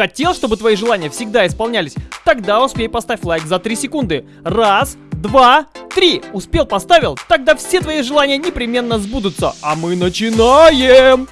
Хотел, чтобы твои желания всегда исполнялись? Тогда успей поставь лайк за 3 секунды. Раз, два, три. Успел, поставил? Тогда все твои желания непременно сбудутся. А мы начинаем!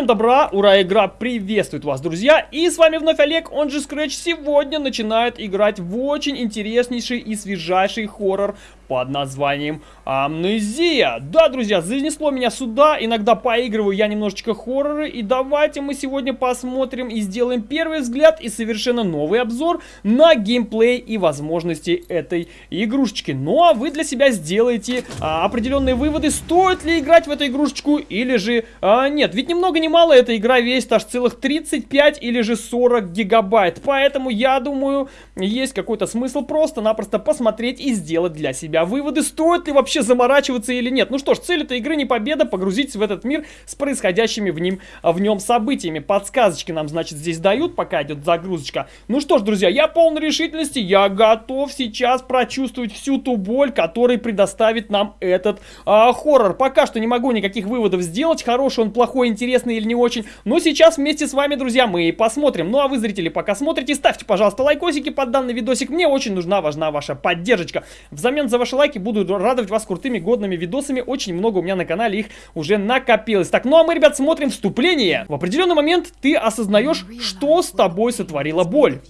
Всем добра, ура, игра приветствует вас, друзья, и с вами вновь Олег, он же Scratch, сегодня начинает играть в очень интереснейший и свежайший хоррор под названием Амнезия. Да, друзья, занесло меня сюда, иногда поигрываю я немножечко хорроры, и давайте мы сегодня посмотрим и сделаем первый взгляд и совершенно новый обзор на геймплей и возможности этой игрушечки. Ну а вы для себя сделаете а, определенные выводы, стоит ли играть в эту игрушечку или же а, нет. Ведь ни много ни мало эта игра весит аж целых 35 или же 40 гигабайт, поэтому я думаю, есть какой-то смысл просто-напросто посмотреть и сделать для себя себя выводы, стоит ли вообще заморачиваться или нет. Ну что ж, цель этой игры не победа, погрузитесь в этот мир с происходящими в, ним, в нем событиями. Подсказочки нам, значит, здесь дают, пока идет загрузочка. Ну что ж, друзья, я полон решительности, я готов сейчас прочувствовать всю ту боль, которую предоставит нам этот а, хоррор. Пока что не могу никаких выводов сделать, хороший он, плохой, интересный или не очень, но сейчас вместе с вами, друзья, мы и посмотрим. Ну а вы, зрители, пока смотрите, ставьте, пожалуйста, лайкосики под данный видосик, мне очень нужна, важна ваша поддержка. Взамен за ваш ваши лайки, буду радовать вас крутыми годными видосами, очень много у меня на канале их уже накопилось. Так, ну а мы, ребят, смотрим вступление. В определенный момент ты осознаешь, что с тобой сотворила боль.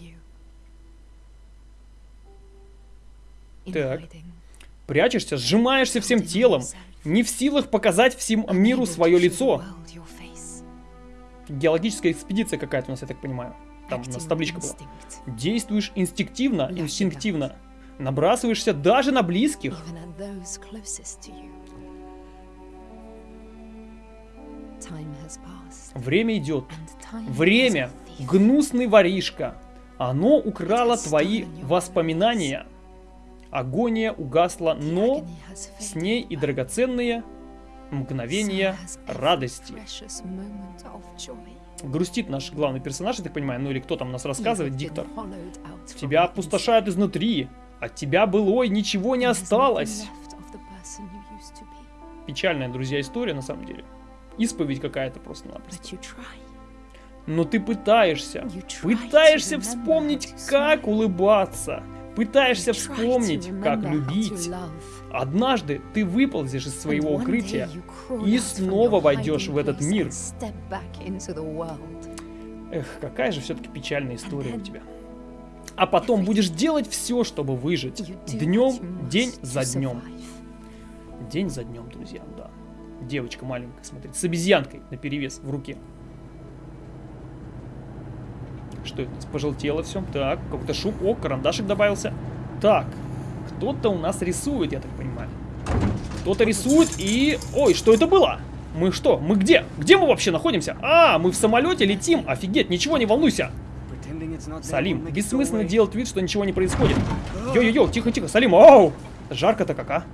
Так. Прячешься, сжимаешься всем телом, не в силах показать всем миру свое лицо. Геологическая экспедиция какая-то у нас, я так понимаю. Там у нас табличка была. Действуешь инстинктивно, инстинктивно. Набрасываешься даже на близких. Время идет. Время, гнусный воришка. Оно украло твои воспоминания. Агония угасла, но с ней и драгоценные мгновения радости. Грустит наш главный персонаж, я так понимаю, ну или кто там нас рассказывает, диктор. Тебя опустошают изнутри, от тебя былой ничего не осталось. Печальная, друзья, история на самом деле. Исповедь какая-то просто-напросто. Но ты пытаешься. Пытаешься вспомнить, как улыбаться. Пытаешься вспомнить, как любить. Однажды ты выползешь из своего укрытия и снова войдешь в этот мир. Эх, какая же все-таки печальная история у тебя а потом будешь делать все, чтобы выжить. Днем, день за днем. День за днем, друзья, да. Девочка маленькая, смотрите, с обезьянкой на перевес в руке. Что это? Пожелтело все. Так, какой-то шум. О, карандашик добавился. Так, кто-то у нас рисует, я так понимаю. Кто-то рисует и... Ой, что это было? Мы что? Мы где? Где мы вообще находимся? А, мы в самолете летим. Офигеть, ничего, не волнуйся. Салим, бессмысленно делать вид, что ничего не происходит. Йо-йо-йо, тихо-тихо, Салим, оу! Жарко-то как, а?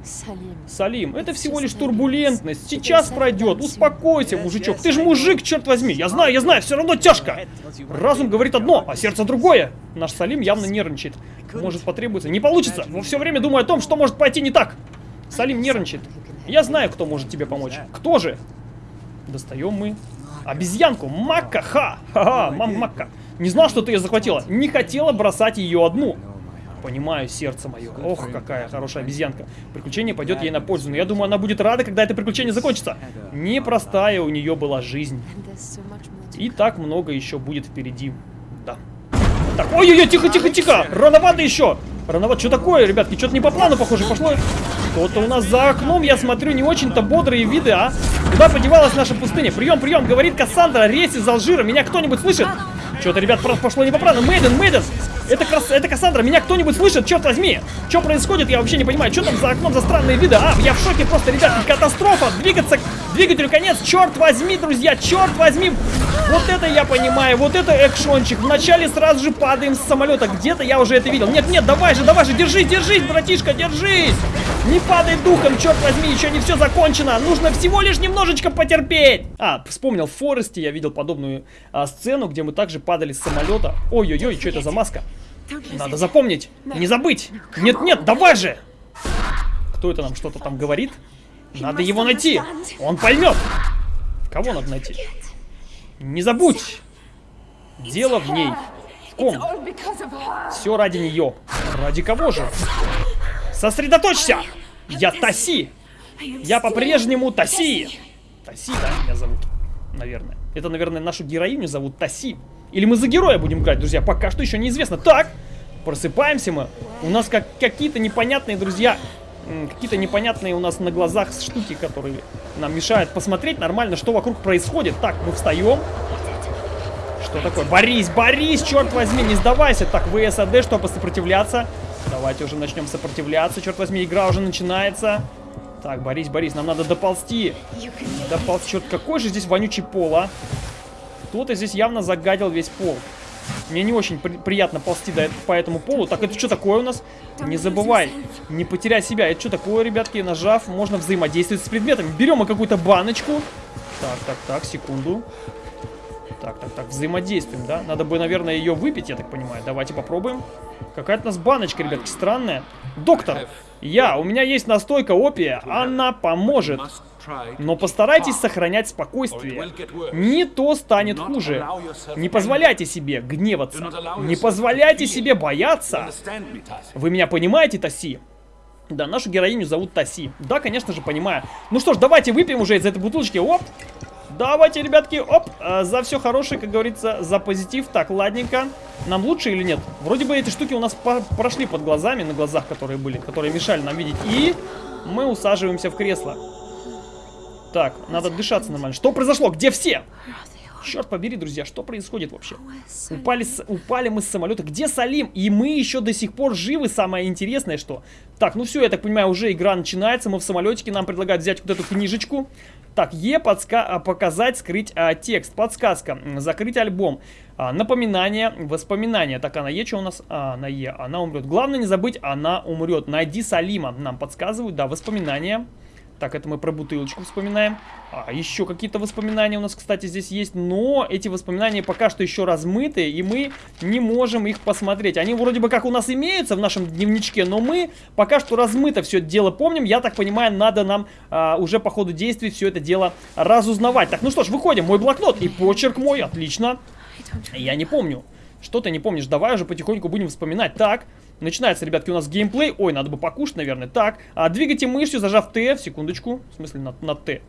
Салим, это всего лишь турбулентность. Сейчас пройдет. Успокойся, мужичок. Ты же мужик, черт возьми. Я знаю, я знаю, все равно тяжко. Разум говорит одно, а сердце другое. Наш Салим явно нервничает. Может потребуется. Не получится. Но все время думаю о том, что может пойти не так. Салим нервничает. Я знаю, кто может тебе помочь. Кто же? Достаем мы обезьянку. Макка, ха! Ха-ха, мам Макка. Не знал, что ты ее захватила. Не хотела бросать ее одну. Понимаю, сердце мое. Ох, какая хорошая обезьянка. Приключение пойдет ей на пользу. Но я думаю, она будет рада, когда это приключение закончится. Непростая у нее была жизнь. И так много еще будет впереди. Да. Так, ой-ой-ой, тихо-тихо-тихо. Рановато еще. Рановато. Что такое, ребятки? Что-то не по плану, похоже, пошло. Кто-то у нас за окном, я смотрю, не очень-то бодрые виды, а? Куда подевалась наша пустыня? Прием, прием, говорит Кассандра, рейс из Алжира. Меня кто-нибудь слышит? Что-то, ребят, просто пошло не по плану. Мейден, Мейден! Это, крас... это Кассандра, меня кто-нибудь слышит? Черт возьми! Что происходит, я вообще не понимаю. Что там за окном за странные виды? А, я в шоке просто, ребят, катастрофа! Двигаться, двигателю конец, черт возьми, друзья, черт возьми! Вот это я понимаю, вот это экшончик. Вначале сразу же падаем с самолета. Где-то я уже это видел. Нет, нет, давай же, давай же, держись, держись, братишка, держись! Не падай духом, черт возьми, еще не все закончено. Нужно всего лишь немножечко потерпеть. А, вспомнил, в Форесте я видел подобную а, сцену, где мы также падали с самолета. Ой-ой-ой, что это за маска? Надо запомнить, не забыть. Нет-нет, давай же! Кто это нам что-то там говорит? Надо его найти. Он поймет. Кого надо найти? Не забудь. Дело в ней. В ком? Все ради нее. Ради кого же? Сосредоточься! Я Таси! Я по-прежнему Таси! Таси, да, меня зовут, наверное. Это, наверное, нашу героиню зовут Таси. Или мы за героя будем играть, друзья, пока что еще неизвестно. Так, просыпаемся мы. У нас как какие-то непонятные, друзья, какие-то непонятные у нас на глазах штуки, которые нам мешают посмотреть нормально, что вокруг происходит. Так, мы встаем. Что такое? Борись, борись, черт возьми, не сдавайся. Так, ВСАД, чтобы сопротивляться. Давайте уже начнем сопротивляться. Черт возьми, игра уже начинается. Так, Борис, Борис, нам надо доползти. Доползти. Черт, какой же здесь вонючий пол, а? Кто-то здесь явно загадил весь пол. Мне не очень при приятно ползти до, по этому полу. Так, это что такое у нас? Не забывай, не потеряй себя. Это что такое, ребятки? Нажав, можно взаимодействовать с предметами. Берем мы какую-то баночку. Так, так, так, секунду. Так, так, так, взаимодействуем, да? Надо бы, наверное, ее выпить, я так понимаю. Давайте попробуем. Какая-то у нас баночка, ребятки, странная. Доктор, я, у меня есть настойка опия, она поможет. Но постарайтесь сохранять спокойствие. Не то станет хуже. Не позволяйте себе гневаться. Не позволяйте себе бояться. Вы меня понимаете, Таси? Да, нашу героиню зовут Таси. Да, конечно же, понимаю. Ну что ж, давайте выпьем уже из этой бутылочки. Оп! Давайте, ребятки, оп, э, за все хорошее, как говорится, за позитив. Так, ладненько. Нам лучше или нет? Вроде бы эти штуки у нас по прошли под глазами, на глазах, которые были, которые мешали нам видеть. И мы усаживаемся в кресло. Так, надо дышаться нормально. Что произошло? Где все? Черт побери, друзья, что происходит вообще? Упали, с... упали мы с самолета. Где Салим? И мы еще до сих пор живы, самое интересное, что... Так, ну все, я так понимаю, уже игра начинается. Мы в самолетике, нам предлагают взять вот эту книжечку. Так, Е подска а, показать, скрыть а, текст. Подсказка. Закрыть альбом. А, напоминание, воспоминания. Так, она Е, что у нас? А, на Е. Она умрет. Главное не забыть, она умрет. Найди Салима. Нам подсказывают, да, воспоминания. Так, это мы про бутылочку вспоминаем. А, еще какие-то воспоминания у нас, кстати, здесь есть. Но эти воспоминания пока что еще размыты, и мы не можем их посмотреть. Они вроде бы как у нас имеются в нашем дневничке, но мы пока что размыто все это дело помним. Я так понимаю, надо нам а, уже по ходу действий все это дело разузнавать. Так, ну что ж, выходим. Мой блокнот и почерк мой. Отлично. Я не помню. Что ты не помнишь? Давай уже потихоньку будем вспоминать. Так, Начинается, ребятки, у нас геймплей. Ой, надо бы покушать, наверное. Так, а, двигайте мышью, зажав Т. Секундочку. В смысле, на, на Т.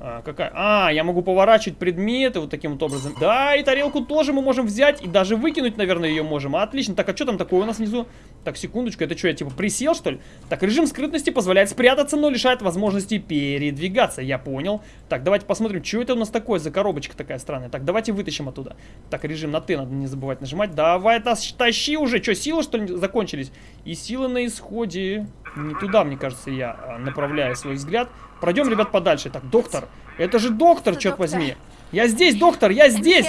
А, какая? А, я могу поворачивать предметы вот таким вот образом. Да, и тарелку тоже мы можем взять и даже выкинуть, наверное, ее можем. Отлично. Так, а что там такое у нас внизу? Так, секундочку, это что, я типа присел, что ли? Так, режим скрытности позволяет спрятаться, но лишает возможности передвигаться. Я понял. Так, давайте посмотрим, что это у нас такое за коробочка такая странная. Так, давайте вытащим оттуда. Так, режим на Т надо не забывать нажимать. Давай, тащи уже. Что, силы, что ли, закончились? И силы на исходе. Не туда, мне кажется, я а, направляю свой взгляд. Пройдем, ребят, подальше. Так, доктор. Это же доктор, черт возьми. Я здесь, доктор, я здесь.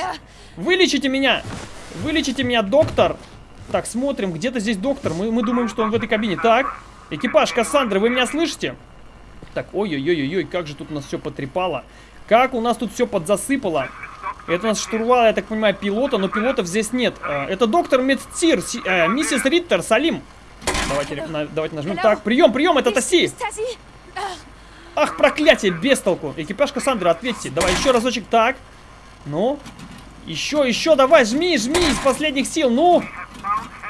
Вылечите меня. Вылечите меня, доктор. Так, смотрим, где-то здесь доктор. Мы, мы думаем, что он в этой кабине. Так, экипаж Кассандры, вы меня слышите? Так, ой-ой-ой-ой, как же тут у нас все потрепало. Как у нас тут все подзасыпало. Это у нас штурвал, я так понимаю, пилота, но пилотов здесь нет. А, это доктор Медтир, э, миссис Риттер, Салим. Давайте, на, давайте нажмем. Так, прием, прием, это Таси. Ах, проклятие, без толку. Экипаж Кассандры, ответьте. Давай еще разочек. Так. Ну. Еще, еще, давай, жми, жми из последних сил. Ну.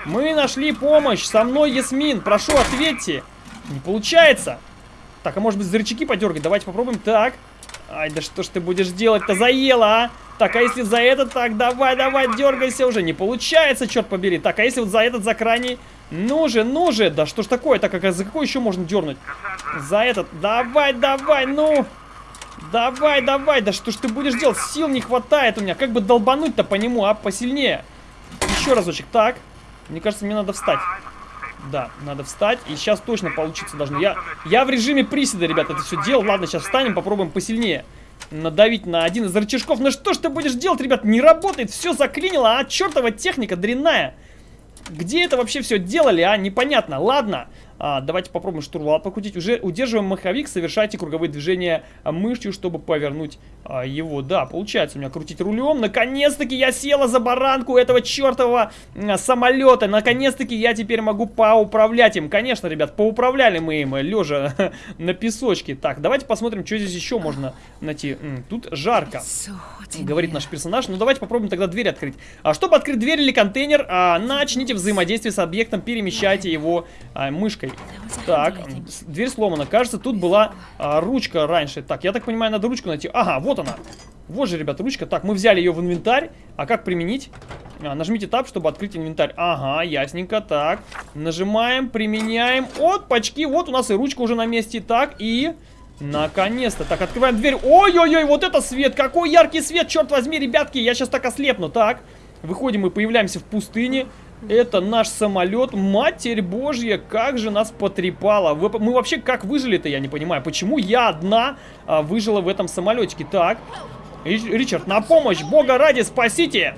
Мы нашли помощь. Со мной Ясмин. Прошу, ответьте. Не получается. Так, а может быть за рычаги подергать? Давайте попробуем. Так. Ай, да что ж ты будешь делать-то? Заело, а? Так, а если за этот? Так, давай, давай, дергайся уже. Не получается, черт побери. Так, а если вот за этот, за крайний? Ну же, ну же. Да что ж такое? Так, а за какой еще можно дернуть? За этот. Давай, давай, ну. Давай, давай. Да что ж ты будешь делать? Сил не хватает у меня. Как бы долбануть-то по нему, а? Посильнее. Еще разочек. Так. Мне кажется, мне надо встать. Да, надо встать. И сейчас точно получиться должно. Я, я в режиме приседа, ребята, это все делал. Ладно, сейчас встанем, попробуем посильнее. Надавить на один из рычажков. Ну что ж ты будешь делать, ребят? Не работает. Все заклинило, а чертова техника дрянная. Где это вообще все делали, а? Непонятно. Ладно. А, давайте попробуем штурвал покрутить. Уже удерживаем маховик, совершайте круговые движения мышью, чтобы повернуть а, его. Да, получается у меня крутить рулем. Наконец-таки я села за баранку этого чертового а, самолета. Наконец-таки я теперь могу поуправлять им. Конечно, ребят, поуправляли мы им, лежа на песочке. Так, давайте посмотрим, что здесь еще можно найти. Тут жарко, говорит наш персонаж. Ну, давайте попробуем тогда дверь открыть. А чтобы открыть дверь или контейнер, а, начните взаимодействие с объектом, перемещайте его а, мышкой. Так, дверь сломана. Кажется, тут была а, ручка раньше. Так, я так понимаю, надо ручку найти. Ага, вот она. Вот же, ребят, ручка. Так, мы взяли ее в инвентарь. А как применить? А, нажмите Tab, чтобы открыть инвентарь. Ага, ясненько. Так, нажимаем, применяем. Вот, пачки. Вот у нас и ручка уже на месте. Так, и... Наконец-то. Так, открываем дверь. Ой-ой-ой, вот это свет. Какой яркий свет, черт возьми, ребятки. Я сейчас так ослепну. Так, выходим и появляемся в пустыне. Это наш самолет. Матерь божья, как же нас потрепало. Вы, мы вообще как выжили-то, я не понимаю. Почему я одна а, выжила в этом самолетике? Так, Ричард, на помощь, бога ради, спасите!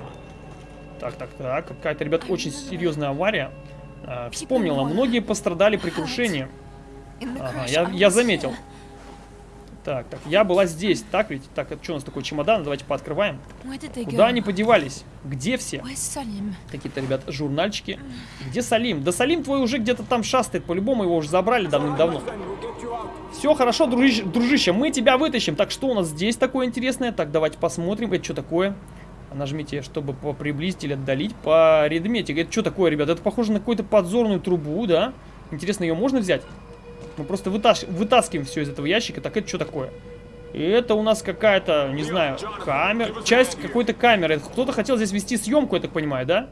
Так, так, так, какая-то, ребят, очень серьезная авария. А, вспомнила, многие пострадали при крушении. Ага, я, я заметил. Так, так, я была здесь, так ведь? Так, это что у нас такой чемодан? Давайте пооткрываем. Куда они подевались? Где все? Какие-то, ребят, журнальчики. Где Салим? Да Салим твой уже где-то там шастает. По-любому его уже забрали давным-давно. Все хорошо, дружище, дружище, мы тебя вытащим. Так, что у нас здесь такое интересное? Так, давайте посмотрим. Это что такое? Нажмите, чтобы приблизить или отдалить по редметик. Это что такое, ребят? Это похоже на какую-то подзорную трубу, да? Интересно, ее можно взять? Мы просто вытас вытаскиваем все из этого ящика. Так это что такое? И это у нас какая-то, не знаю, камера. Часть какой-то камеры. Кто-то хотел здесь вести съемку, я так понимаю, да?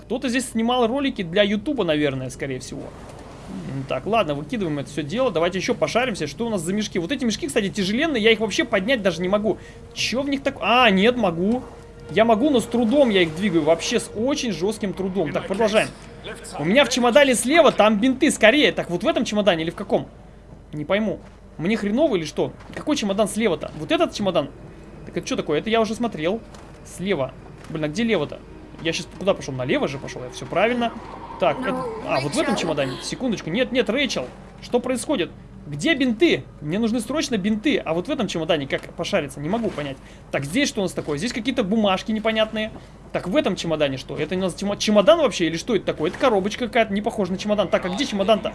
Кто-то здесь снимал ролики для Ютуба, наверное, скорее всего. Так, ладно, выкидываем это все дело. Давайте еще пошаримся, что у нас за мешки. Вот эти мешки, кстати, тяжеленные, я их вообще поднять даже не могу. Че в них так... А, нет, могу. Я могу, но с трудом я их двигаю. Вообще с очень жестким трудом. Так, продолжаем. У меня в чемодане слева, там бинты, скорее. Так, вот в этом чемодане или в каком? Не пойму. Мне хреново или что? Какой чемодан слева-то? Вот этот чемодан? Так это что такое? Это я уже смотрел. Слева. Блин, а где лево-то? Я сейчас куда пошел? Налево же пошел, я все правильно. Так, это... а, вот в этом чемодане. Секундочку. Нет, нет, Рэйчел. Что происходит? Где бинты? Мне нужны срочно бинты. А вот в этом чемодане как пошариться? Не могу понять. Так, здесь что у нас такое? Здесь какие-то бумажки непонятные. Так, в этом чемодане что? Это у нас чемодан вообще или что это такое? Это коробочка какая-то, не похожа на чемодан. Так, а где чемодан-то?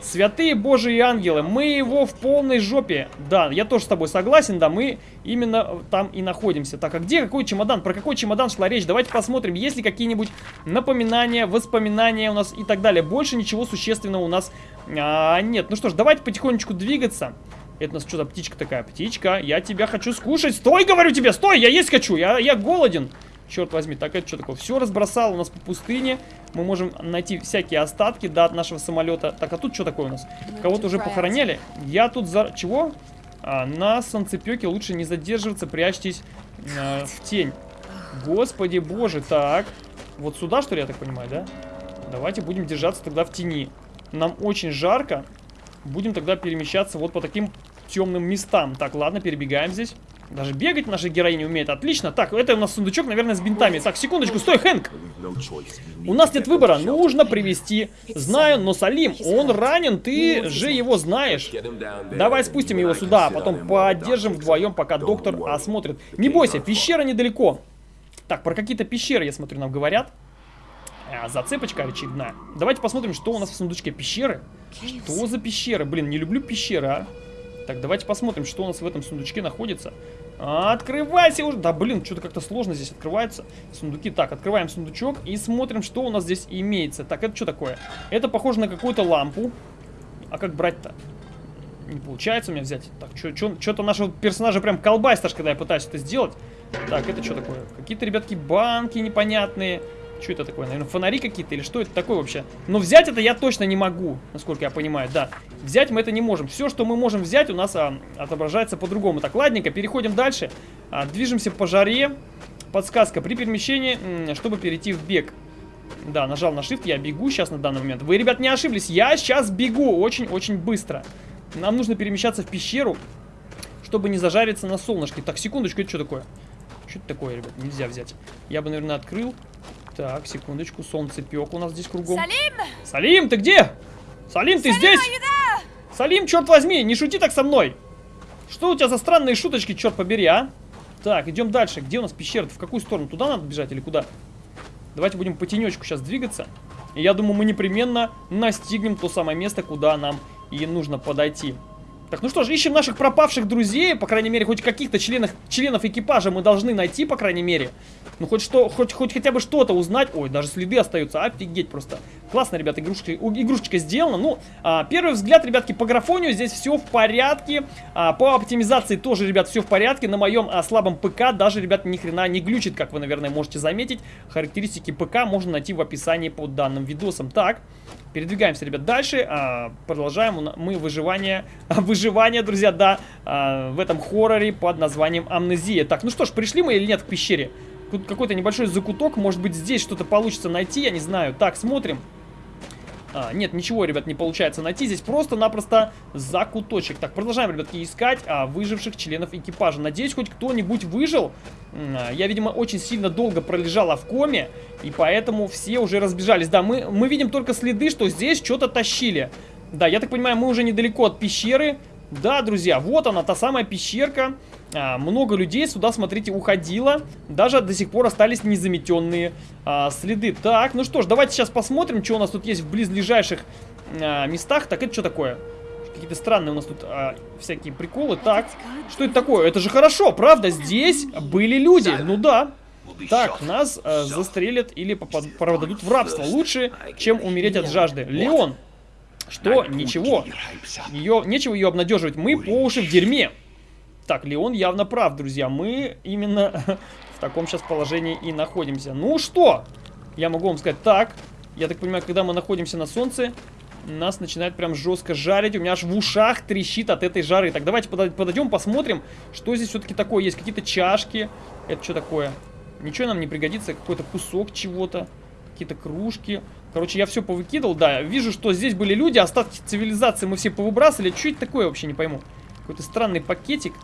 Святые божьи ангелы, мы его в полной жопе. Да, я тоже с тобой согласен, да, мы именно там и находимся. Так, а где какой чемодан? Про какой чемодан шла речь? Давайте посмотрим, есть ли какие-нибудь напоминания, воспоминания у нас и так далее. Больше ничего существенного у нас а, нет. Ну что ж, давайте потихонечку двигаться. Это у нас что-то птичка такая. Птичка, я тебя хочу скушать. Стой, говорю тебе, стой, я есть хочу, я, я голоден. Черт возьми, так это что такое? Все разбросало у нас по пустыне. Мы можем найти всякие остатки, да, от нашего самолета. Так, а тут что такое у нас? Кого-то уже похороняли? Я тут за... Чего? А, на солнцепеке лучше не задерживаться, прячьтесь э, в тень. Господи боже, так. Вот сюда, что ли, я так понимаю, да? Давайте будем держаться тогда в тени. Нам очень жарко. Будем тогда перемещаться вот по таким темным местам. Так, ладно, перебегаем здесь. Даже бегать наша героиня умеет. Отлично. Так, это у нас сундучок, наверное, с бинтами. Так, секундочку, стой, Хэнк. У нас нет выбора. Нужно привести. Знаю, но Салим, он ранен. Ты же его знаешь. Давай спустим его сюда, а потом поддержим вдвоем, пока доктор осмотрит. Не бойся, пещера недалеко. Так, про какие-то пещеры, я смотрю, нам говорят. А, зацепочка очередная. Давайте посмотрим, что у нас в сундучке. Пещеры? Что за пещеры? Блин, не люблю пещеры, а. Так, давайте посмотрим, что у нас в этом сундучке находится. Открывайся уже! Да, блин, что-то как-то сложно здесь открывается. Сундуки. Так, открываем сундучок и смотрим, что у нас здесь имеется. Так, это что такое? Это похоже на какую-то лампу. А как брать-то? Не получается у меня взять. Так, что-то нашего персонажа прям колбасит, когда я пытаюсь это сделать. Так, это что такое? Какие-то, ребятки, банки непонятные. Что это такое? Наверное, фонари какие-то или что это такое вообще? Но взять это я точно не могу, насколько я понимаю, да. Взять мы это не можем. Все, что мы можем взять, у нас а, отображается по-другому. Так, ладненько, переходим дальше. А, движемся по жаре. Подсказка. При перемещении, чтобы перейти в бег. Да, нажал на shift, я бегу сейчас на данный момент. Вы, ребят, не ошиблись, я сейчас бегу очень-очень быстро. Нам нужно перемещаться в пещеру, чтобы не зажариться на солнышке. Так, секундочку, это что такое? Что это такое, ребят? Нельзя взять. Я бы, наверное, открыл. Так, секундочку, солнце пек у нас здесь кругом. Салим! Салим, ты где? Салим, ты здесь? Салим, черт возьми, не шути так со мной. Что у тебя за странные шуточки, черт побери, а? Так, идем дальше. Где у нас пещера? -то? В какую сторону? Туда надо бежать или куда? Давайте будем по тенечку сейчас двигаться. И я думаю, мы непременно настигнем то самое место, куда нам и нужно подойти. Так, ну что ж, ищем наших пропавших друзей, по крайней мере, хоть каких-то членов, членов экипажа мы должны найти, по крайней мере. Ну, хоть что, хоть, хоть хотя бы что-то узнать. Ой, даже следы остаются, офигеть просто. Классно, ребята, игрушечка, игрушечка сделана. Ну, а, первый взгляд, ребятки, по графонию здесь все в порядке. А, по оптимизации тоже, ребят, все в порядке. На моем а, слабом ПК даже, ребят, ни хрена не глючит, как вы, наверное, можете заметить. Характеристики ПК можно найти в описании под данным видосом. Так, передвигаемся, ребят, дальше. А, продолжаем мы выживание, выживание, друзья, да, а, в этом хорроре под названием Амнезия. Так, ну что ж, пришли мы или нет к пещере? Тут какой-то небольшой закуток, может быть здесь что-то получится найти, я не знаю. Так, смотрим. А, нет, ничего, ребят, не получается найти. Здесь просто-напросто закуточек. Так, продолжаем, ребятки, искать а, выживших членов экипажа. Надеюсь, хоть кто-нибудь выжил. А, я, видимо, очень сильно долго пролежала в коме, и поэтому все уже разбежались. Да, мы, мы видим только следы, что здесь что-то тащили. Да, я так понимаю, мы уже недалеко от пещеры. Да, друзья, вот она, та самая пещерка. А, много людей сюда, смотрите, уходило. Даже до сих пор остались незаметенные а, следы. Так, ну что ж, давайте сейчас посмотрим, что у нас тут есть в близлежащих а, местах. Так, это что такое? Какие-то странные у нас тут а, всякие приколы. Так, что это такое? Это же хорошо, правда? Здесь были люди. Ну да. Так, нас а, застрелят или продадут в рабство. Лучше, чем умереть от жажды. Леон, что? Ничего. Ее, нечего ее обнадеживать. Мы по уши в дерьме. Так, Леон явно прав, друзья. Мы именно в таком сейчас положении и находимся. Ну что? Я могу вам сказать так. Я так понимаю, когда мы находимся на солнце, нас начинает прям жестко жарить. У меня аж в ушах трещит от этой жары. Так, давайте подойдем, посмотрим, что здесь все-таки такое есть. Какие-то чашки. Это что такое? Ничего нам не пригодится. Какой-то кусок чего-то. Какие-то кружки. Короче, я все повыкидывал, да. Вижу, что здесь были люди, остатки цивилизации мы все повыбрасывали. Это такое, вообще не пойму. Какой-то странный пакетик.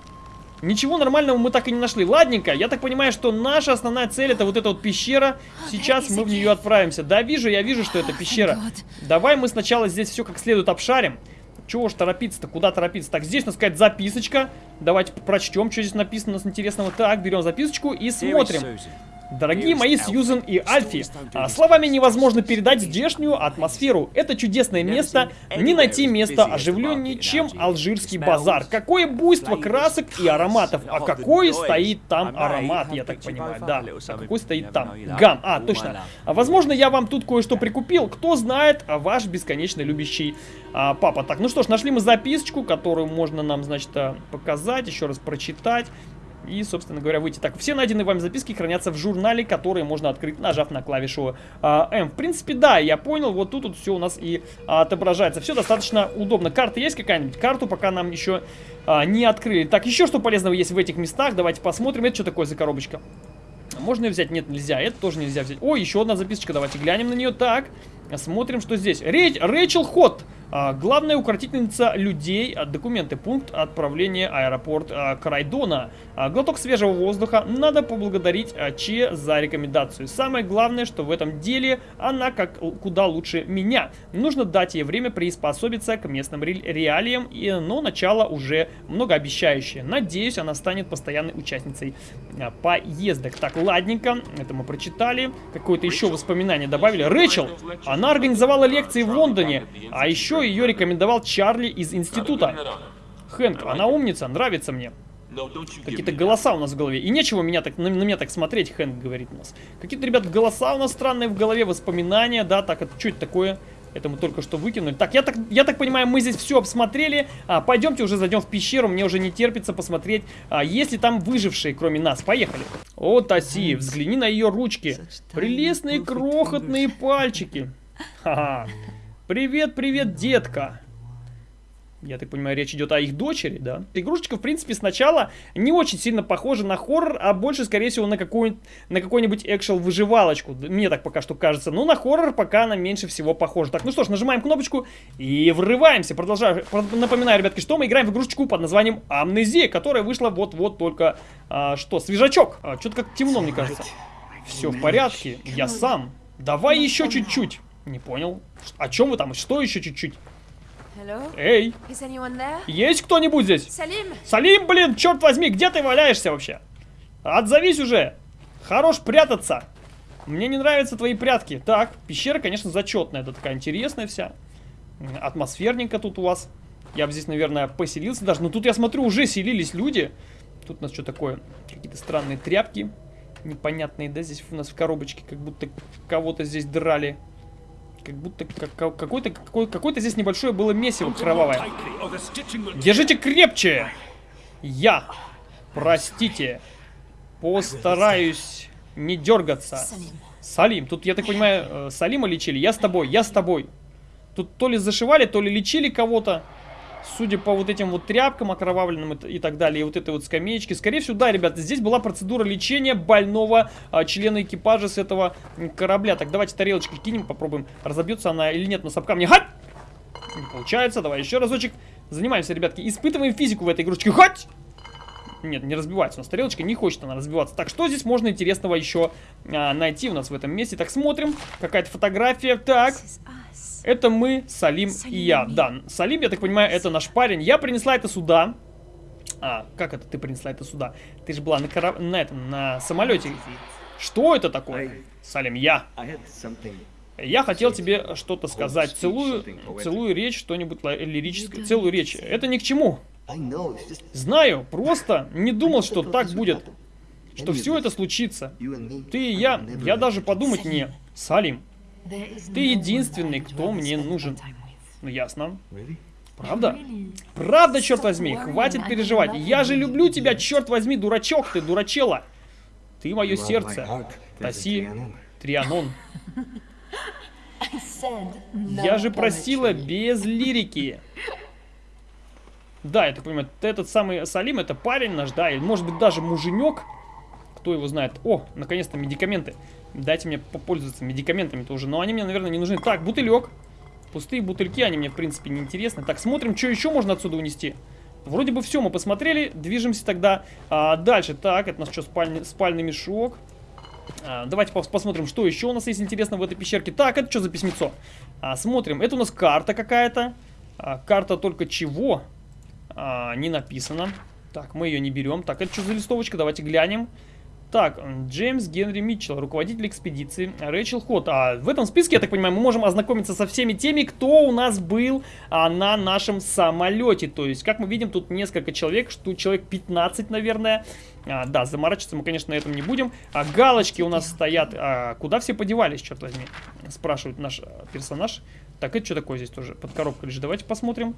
Ничего нормального мы так и не нашли. Ладненько, я так понимаю, что наша основная цель это вот эта вот пещера. Сейчас мы в нее отправимся. Да, вижу, я вижу, что это пещера. Давай мы сначала здесь все как следует обшарим. Чего ж торопиться-то? Куда торопиться? Так, здесь, надо сказать, записочка. Давайте прочтем, что здесь написано у нас интересного. Так, берем записочку и смотрим. Дорогие мои Сьюзен и Альфи, а, словами невозможно передать здешнюю атмосферу. Это чудесное место, не найти место оживленнее, чем алжирский базар. Какое буйство красок и ароматов, а какой стоит там аромат, я так понимаю, да. А какой стоит там? Гам, а, точно. Возможно, я вам тут кое-что прикупил, кто знает, а ваш бесконечно любящий а, папа. Так, ну что ж, нашли мы записочку, которую можно нам, значит, а, показать, еще раз прочитать и, собственно говоря, выйти. Так, все найденные вами записки хранятся в журнале, который можно открыть, нажав на клавишу а, М. В принципе, да, я понял, вот тут вот все у нас и а, отображается. Все достаточно удобно. Карта есть какая-нибудь? Карту пока нам еще а, не открыли. Так, еще что полезного есть в этих местах? Давайте посмотрим. Это что такое за коробочка? Можно ее взять? Нет, нельзя. Это тоже нельзя взять. О, еще одна записочка. Давайте глянем на нее. Так, смотрим, что здесь. Рей Рэйчел Хот. А, главная укротительница людей. А, документы. Пункт отправления аэропорт а, Крайдона. Глоток свежего воздуха. Надо поблагодарить Че за рекомендацию. Самое главное, что в этом деле она как куда лучше меня. Нужно дать ей время приспособиться к местным реалиям, но начало уже многообещающее. Надеюсь, она станет постоянной участницей поездок. Так, ладненько. Это мы прочитали. Какое-то еще воспоминание добавили. Рэчел, она организовала лекции в Лондоне, а еще ее рекомендовал Чарли из института. Хэнк, она умница, нравится мне. Какие-то голоса у нас в голове. И нечего меня так, на, на меня так смотреть, Хэнк говорит у нас. Какие-то, ребят, голоса у нас странные в голове, воспоминания, да, так, это что это такое? Это мы только что выкинули. Так, я так, я так понимаю, мы здесь все обсмотрели. А, пойдемте уже зайдем в пещеру. Мне уже не терпится посмотреть, а, есть ли там выжившие, кроме нас. Поехали. О, Таси, взгляни на ее ручки. Прелестные крохотные пальчики. Ха-ха. Привет, привет, детка. Я так понимаю, речь идет о их дочери, да? Игрушечка, в принципе, сначала не очень сильно похожа на хоррор, а больше, скорее всего, на какую-нибудь на какой-нибудь экшел-выживалочку. Мне так пока что кажется. Но на хоррор пока она меньше всего похожа. Так, ну что ж, нажимаем кнопочку и врываемся. Продолжаю. Напоминаю, ребятки, что мы играем в игрушечку под названием Амнезия, которая вышла вот-вот только, а, что, свежачок. А, Что-то как темно, мне кажется. Все в порядке, я сам. Давай еще чуть-чуть. Не понял. О чем вы там? Что еще чуть-чуть? Эй, есть кто-нибудь здесь? Salim! Салим, блин, черт возьми, где ты валяешься вообще? Отзовись уже. Хорош прятаться. Мне не нравятся твои прятки. Так, пещера, конечно, зачетная. Это такая интересная вся. Атмосферненько тут у вас. Я бы здесь, наверное, поселился даже. Но тут, я смотрю, уже селились люди. Тут у нас что такое? Какие-то странные тряпки. Непонятные, да? Здесь у нас в коробочке как будто кого-то здесь драли. Как будто как- какой-то какой- какое-то здесь небольшое было месиво кровавое. Держите крепче! Я, простите, постараюсь не дергаться. Салим, тут, я так понимаю, э, Салима лечили? Я с тобой, я с тобой. Тут то ли зашивали, то ли лечили кого-то. Судя по вот этим вот тряпкам окровавленным и так далее, и вот этой вот скамеечке. Скорее всего, да, ребята, здесь была процедура лечения больного а, члена экипажа с этого корабля. Так, давайте тарелочки кинем, попробуем, разобьется она или нет, но с камня. Хать! Не получается, давай еще разочек. Занимаемся, ребятки, испытываем физику в этой игрушечке. Хать! Нет, не разбивается. У нас тарелочка не хочет она разбиваться. Так, что здесь можно интересного еще а, найти у нас в этом месте? Так, смотрим. Какая-то фотография. Так, это мы, Салим и Салим я. и- Да, Салим, я так понимаю, это наш парень. Я принесла это сюда. А, как это ты принесла это сюда? Ты же была на, кора- на этом, на самолете. Что это такое? Салим, я. Я хотел тебе что-то сказать. Целую, целую речь, что-нибудь лирическое. Целую речь. Это ни к чему. Знаю, просто не думал, что так будет. Что все это случится. Ты и я, я даже подумать не. Салим, Ты единственный, кто мне нужен. ну ясно. Правда? Правда, черт возьми, хватит переживать. Я же люблю тебя, черт возьми, дурачок ты, дурачела. Ты мое сердце. Таси. Трианон. Я же просила без лирики. Да, я так понимаю, этот самый Салим, это парень наш, да, или может быть даже муженек. Кто его знает? О, наконец-то медикаменты. Дайте мне попользоваться медикаментами тоже. Но они мне, наверное, не нужны. Так, бутылек. Пустые бутыльки, они мне, в принципе, не интересны. Так, смотрим, что еще можно отсюда унести. Вроде бы все мы посмотрели. Движемся тогда а, дальше. Так, это у нас что, спальный, спальный мешок. А, давайте пос- посмотрим, что еще у нас есть интересно в этой пещерке. Так, это что за письмецо? А, смотрим, это у нас карта какая-то. А, карта только чего? А, не написано. Так, мы ее не берем. Так, это что за листовочка? Давайте глянем. Так, Джеймс Генри Митчелл, руководитель экспедиции, Рэйчел Хот. А в этом списке, я так понимаю, мы можем ознакомиться со всеми теми, кто у нас был а, на нашем самолете. То есть, как мы видим, тут несколько человек, что человек 15, наверное. А, да, заморачиваться мы, конечно, на этом не будем. А галочки у нас стоят. А, куда все подевались, черт возьми? Спрашивает наш персонаж. Так, это что такое здесь тоже? Под коробкой лежит. Давайте посмотрим.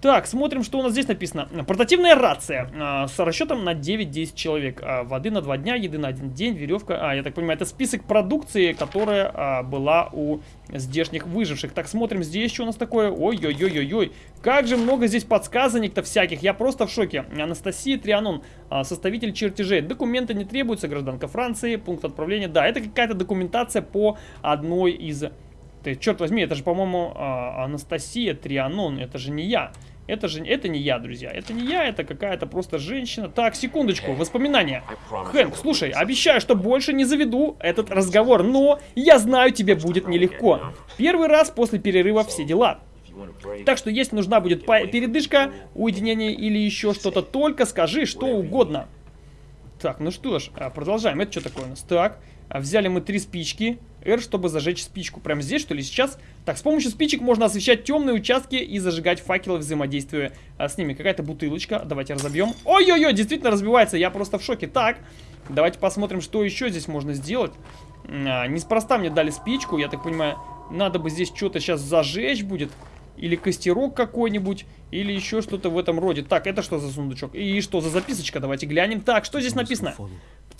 Так, смотрим, что у нас здесь написано. Портативная рация а, с расчетом на 9-10 человек. А, воды на 2 дня, еды на один день, веревка. А, я так понимаю, это список продукции, которая а, была у здешних выживших. Так, смотрим, здесь что у нас такое. Ой-ой-ой-ой-ой. Как же много здесь подсказаний-то всяких. Я просто в шоке. Анастасия Трианон, а, составитель чертежей. Документы не требуются, гражданка Франции. Пункт отправления. Да, это какая-то документация по одной из... Ты, черт возьми, это же, по-моему, Анастасия Трианон. Это же не я. Это же это не я, друзья. Это не я, это какая-то просто женщина. Так, секундочку, воспоминания. Хэнк, слушай, обещаю, что больше не заведу этот разговор, но я знаю, тебе будет нелегко. Первый раз после перерыва все дела. Так что если нужна будет передышка, уединение или еще что-то, только скажи что угодно. Так, ну что ж, а, продолжаем. Это что такое у нас? Так, взяли мы три спички. R, чтобы зажечь спичку. Прямо здесь, что ли, сейчас? Так, с помощью спичек можно освещать темные участки и зажигать факелы, взаимодействуя а, с ними. Какая-то бутылочка. Давайте разобьем. Ой-ой-ой, действительно разбивается. Я просто в шоке. Так, давайте посмотрим, что еще здесь можно сделать. А, неспроста мне дали спичку. Я так понимаю, надо бы здесь что-то сейчас зажечь будет. Или костерок какой-нибудь, или еще что-то в этом роде. Так, это что за сундучок? И что за записочка? Давайте глянем. Так, что здесь написано?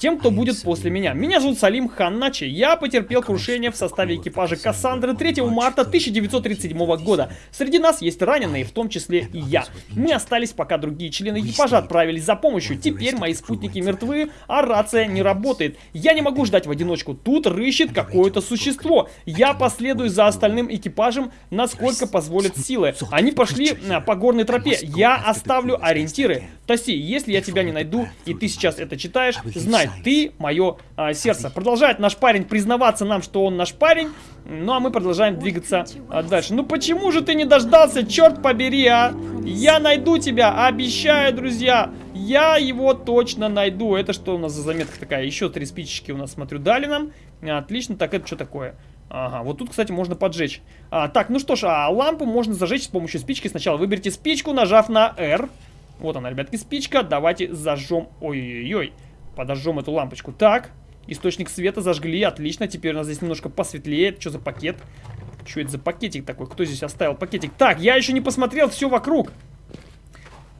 Тем, кто будет после меня. Меня зовут Салим Ханначи. Я потерпел крушение в составе экипажа Кассандры 3 марта 1937 года. Среди нас есть раненые, в том числе и я. Мы остались, пока другие члены экипажа отправились за помощью. Теперь мои спутники мертвы, а рация не работает. Я не могу ждать в одиночку. Тут рыщет какое-то существо. Я последую за остальным экипажем, насколько позволят силы. Они пошли а, по горной тропе. Я оставлю ориентиры. Таси, если я тебя не найду, и ты сейчас это читаешь, знай, ты мое а, сердце. Продолжает наш парень признаваться нам, что он наш парень. Ну, а мы продолжаем двигаться а, дальше. Ну, почему же ты не дождался? Черт побери, а! Я найду тебя, обещаю, друзья. Я его точно найду. Это что у нас за заметка такая? Еще три спичечки у нас, смотрю, дали нам. Отлично. Так, это что такое? Ага, вот тут, кстати, можно поджечь. А, так, ну что ж, а лампу можно зажечь с помощью спички. Сначала выберите спичку, нажав на R. Вот она, ребятки, спичка. Давайте зажжем. Ой-ой-ой. Подожжем эту лампочку. Так, источник света зажгли. Отлично. Теперь у нас здесь немножко посветлее. Что за пакет? Что это за пакетик такой? Кто здесь оставил пакетик? Так, я еще не посмотрел все вокруг.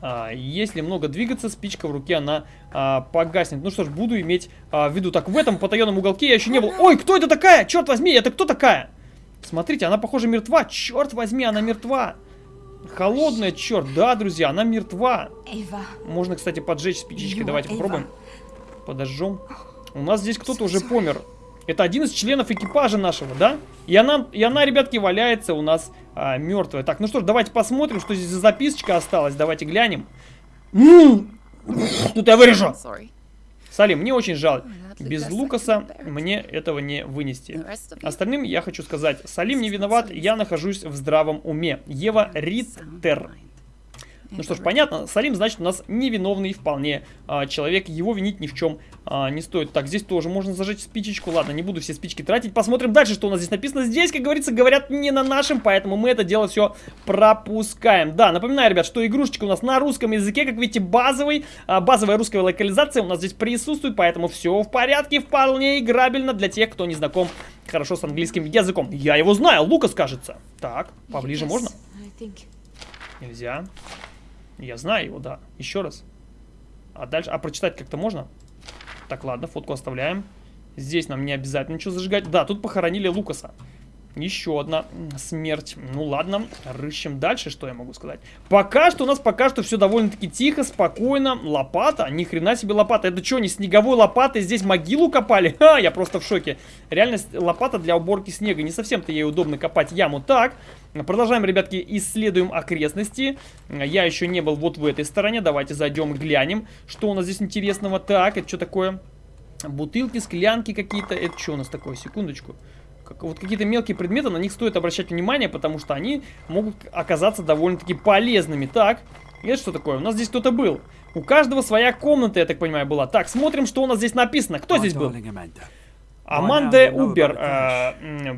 А, если много двигаться, спичка в руке, она а, погаснет. Ну что ж, буду иметь а, в виду. Так, в этом потаенном уголке я еще не был. Ой, кто это такая? Черт возьми, это кто такая? Смотрите, она, похоже, мертва. Черт возьми, она мертва. Холодная, черт. Да, друзья, она мертва. Можно, кстати, поджечь спичечкой. Давайте попробуем. Подожжем. У нас здесь кто-то уже помер. Это один из членов экипажа нашего, да? И она, и она ребятки, валяется у нас а, мертвая. Так, ну что ж, давайте посмотрим, что здесь за записочка осталась. Давайте глянем. М, Тут я вырежу. Салим, мне очень жаль. that Без Лукаса мне этого не вынести. Остальным я хочу сказать, Салим не виноват, я нахожусь в здравом уме. Ева Риттер. Ну что ж, понятно, Салим, значит, у нас невиновный вполне а, человек, его винить ни в чем а, не стоит. Так, здесь тоже можно зажечь спичечку, ладно, не буду все спички тратить. Посмотрим дальше, что у нас здесь написано. Здесь, как говорится, говорят не на нашем, поэтому мы это дело все пропускаем. Да, напоминаю, ребят, что игрушечка у нас на русском языке, как видите, базовый, а, базовая русская локализация у нас здесь присутствует, поэтому все в порядке, вполне играбельно для тех, кто не знаком хорошо с английским языком. Я его знаю, Лукас, кажется. Так, поближе Yes, можно? Нельзя. Я знаю его, да. Еще раз. А дальше... А прочитать как-то можно? Так, ладно, фотку оставляем. Здесь нам не обязательно ничего зажигать. Да, тут похоронили Лукаса. Еще одна смерть. Ну ладно, рыщем дальше, что я могу сказать. Пока что у нас пока что все довольно-таки тихо, спокойно. Лопата? Ни хрена себе лопата. Это что, не снеговой лопатой здесь могилу копали? Ха, я просто в шоке. Реально лопата для уборки снега. Не совсем-то ей удобно копать яму. Так, продолжаем, ребятки, исследуем окрестности. Я еще не был вот в этой стороне. Давайте зайдем глянем, что у нас здесь интересного. Так, это что такое? Бутылки, склянки какие-то. Это что у нас такое? Секундочку. Как- вот какие-то мелкие предметы, на них стоит обращать внимание, потому что они могут оказаться довольно-таки полезными. Так, это что такое? У нас здесь кто-то был. У каждого своя комната, я так понимаю, была. Так, смотрим, что у нас здесь написано. Кто здесь был? Аманда Убер,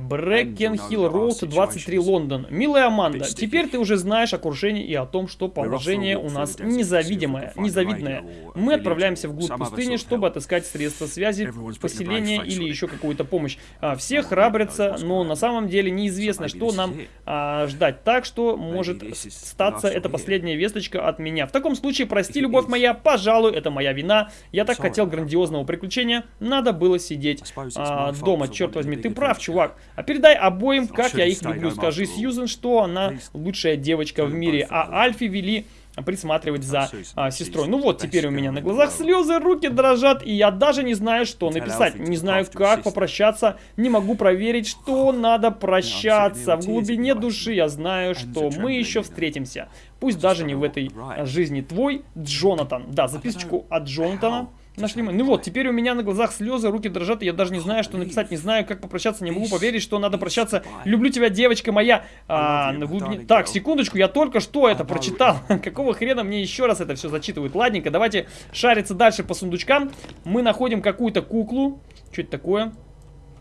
Брекен Хилл Роуд, 23, Лондон. Милая Аманда, теперь ты уже знаешь о крушении и о том, что положение у нас незавидимое, незавидное. Мы отправляемся вглубь пустыни, чтобы отыскать средства связи, поселение или еще какую-то помощь. А, Все храбрятся, но на самом деле неизвестно, что нам а, ждать. Так что может статься это последняя весточка от меня. В таком случае, прости, любовь моя, пожалуй, это моя вина. Я так хотел грандиозного приключения, надо было сидеть а, дома, черт возьми, ты прав, чувак. А передай обоим, как я их люблю. Скажи Сьюзен, что она лучшая девочка в мире, а Альфи вели присматривать за а, сестрой. Ну вот, теперь у меня на глазах слезы, руки дрожат, и я даже не знаю, что написать. Не знаю, как попрощаться, не могу проверить, что надо прощаться. В глубине души я знаю, что мы еще встретимся. Пусть даже не в этой а, жизни. Твой Джонатан. Да, записочку от Джонатана. Нашли мы. Ну вот, теперь у меня на глазах слезы, руки дрожат, и я даже не знаю, что написать, не знаю, как попрощаться, не могу поверить, что надо прощаться. Люблю тебя, девочка моя. А, в глубине- Так, секундочку, я только что это прочитал. Какого хрена мне еще раз это все зачитывают? Ладненько, давайте шариться дальше по сундучкам. Мы находим какую-то куклу. Что это такое?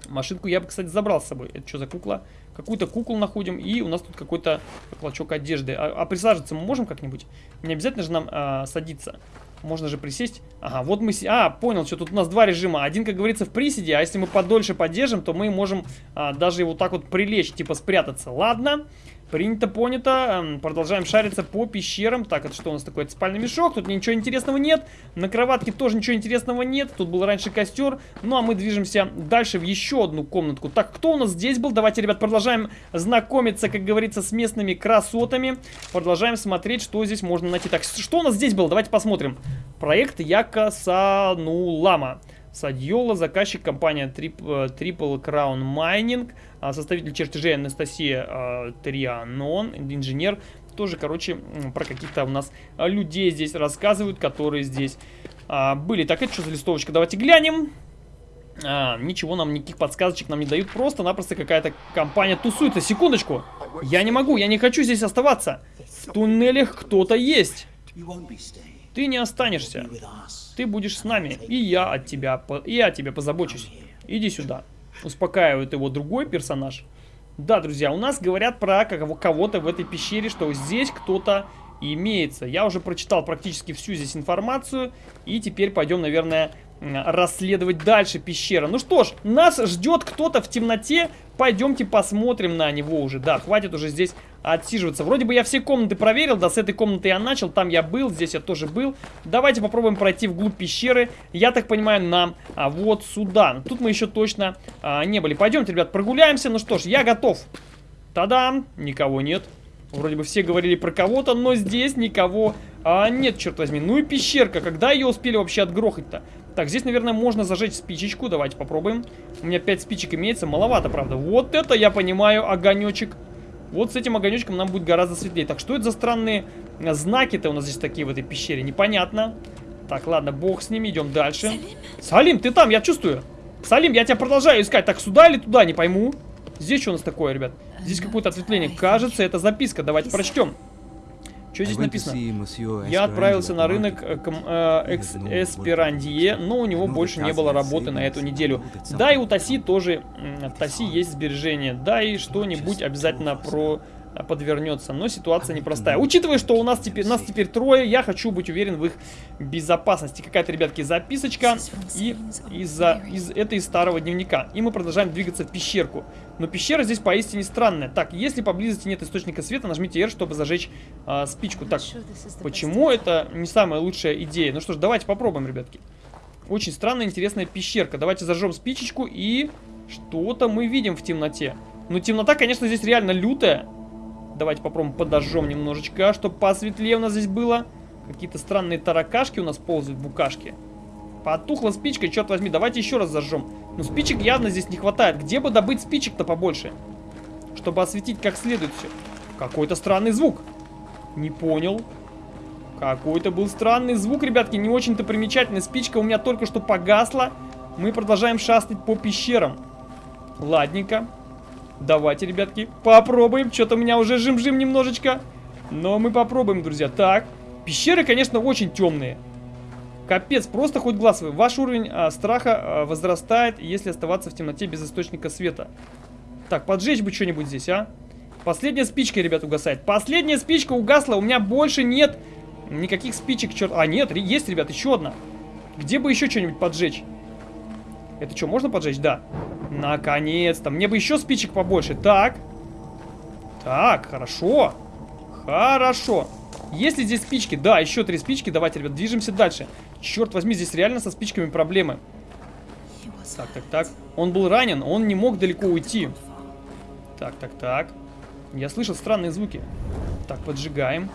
Машинку я бы, кстати, забрал с собой. Это что за кукла? Какую-то куклу находим, и у нас тут какой-то клочок одежды. А, а присаживаться мы можем как-нибудь? Не обязательно же нам а, садиться. Можно же присесть. Ага, вот мы... А, понял, что тут у нас два режима. Один, как говорится, в приседе, а если мы подольше поддержим, то мы можем а, даже вот так вот прилечь, типа спрятаться. Ладно, принято, понято. Эм, Продолжаем шариться по пещерам. Так, это что у нас такое? Это спальный мешок. Тут ничего интересного нет. На кроватке тоже ничего интересного нет. Тут был раньше костер. Ну, а мы движемся дальше в еще одну комнатку. Так, кто у нас здесь был? Давайте, ребят, продолжаем знакомиться, как говорится, с местными красотами. Продолжаем смотреть, что здесь можно найти. Так, что у нас здесь было? Давайте посмотрим. Проект Яка Санулама. Садьола, заказчик компания Triple, Triple Crown Mining, а, составитель чертежей Анастасия а, Трианон, инженер Тоже, короче, про каких-то у нас а, людей здесь рассказывают, которые здесь были. Так, это что за листовочка? Давайте глянем. А, ничего нам, никаких подсказочек нам не дают. Просто-напросто какая-то компания тусуется. Секундочку. Я не могу, я не хочу здесь оставаться. В туннелях кто-то есть. Ты не останешься. Ты будешь с нами. И я от тебя, я о тебе позабочусь. Иди сюда. Успокаивает его другой персонаж. Да, друзья, у нас говорят про кого- кого-то в этой пещере, что здесь кто-то имеется. Я уже прочитал практически всю здесь информацию. И теперь пойдем, наверное, расследовать дальше пещера. Ну что ж, нас ждет кто-то в темноте. Пойдемте посмотрим на него уже. Да, хватит уже здесь отсиживаться. Вроде бы я все комнаты проверил. Да, с этой комнаты я начал. Там я был, здесь я тоже был. Давайте попробуем пройти вглубь пещеры. Я так понимаю, нам а, вот сюда. Тут мы еще точно а, не были. Пойдемте, ребят, прогуляемся. Ну что ж, я готов. Та-дам! Никого нет. Вроде бы все говорили про кого-то, но здесь никого а, нет, черт возьми. Ну и пещерка. Когда ее успели вообще отгрохать-то? Так, здесь, наверное, можно зажечь спичечку. Давайте попробуем. У меня 5 спичек имеется. Маловато, правда. Вот это я понимаю, огонечек. Вот с этим огонечком нам будет гораздо светлее. Так, что это за странные э, знаки-то у нас здесь такие в этой пещере? Непонятно. Так, ладно, бог с ними, идем дальше. Салим, ты там, я чувствую. Салим, я тебя продолжаю искать. Так, сюда или туда, не пойму. Здесь что у нас такое, ребят? Здесь какое-то ответвление. Кажется, это записка. Давайте прочтем. Что здесь написано? Я отправился на рынок э, к э, Экс- Эсперандие, но у него больше не было работы на эту неделю. Да, и у Таси тоже, Таси есть сбережения. Да, и что-нибудь обязательно про подвернется, но ситуация непростая. Учитывая, что у нас теперь, нас теперь трое, я хочу быть уверен в их безопасности. Какая-то, ребятки, записочка и из-за из этой старого дневника. И мы продолжаем двигаться в пещерку. Но пещера здесь поистине странная. Так, если поблизости нет источника света, нажмите R, чтобы зажечь а, спичку. Так, Почему это не самая лучшая идея? Ну что ж, давайте попробуем, ребятки. Очень странная, интересная пещерка. Давайте зажжем спичечку и что-то мы видим в темноте. Ну, темнота, конечно, здесь реально лютая. Давайте попробуем подожжем немножечко, чтобы посветлее у нас здесь было. Какие-то странные таракашки у нас ползают, букашки. Потухла спичка, черт возьми, давайте еще раз зажжем. Но спичек явно здесь не хватает. Где бы добыть спичек-то побольше? Чтобы осветить как следует все. Какой-то странный звук. Не понял. Какой-то был странный звук, ребятки, не очень-то примечательный. Спичка у меня только что погасла. Мы продолжаем шастать по пещерам. Ладненько. Давайте, ребятки, попробуем. Что-то у меня уже жим-жим немножечко. Но мы попробуем, друзья. Так, пещеры, конечно, очень темные. Капец, просто хоть глаз вы. Ваш уровень а, страха а, возрастает, если оставаться в темноте без источника света. Так, поджечь бы что-нибудь здесь, а? Последняя спичка, ребят, угасает. Последняя спичка угасла, у меня больше нет никаких спичек, черт. А, нет, есть, ребят, еще одна. Где бы еще что-нибудь поджечь? Это что, можно поджечь? Да. Наконец-то. Мне бы еще спичек побольше. Так. Так, хорошо. Хорошо. Есть ли здесь спички? Да, еще три спички. Давайте, ребят, движемся дальше. Черт возьми, здесь реально со спичками проблемы. Так, так, так. Он был ранен, он не мог далеко уйти. Так, так, так. Я слышал странные звуки. Так, поджигаем.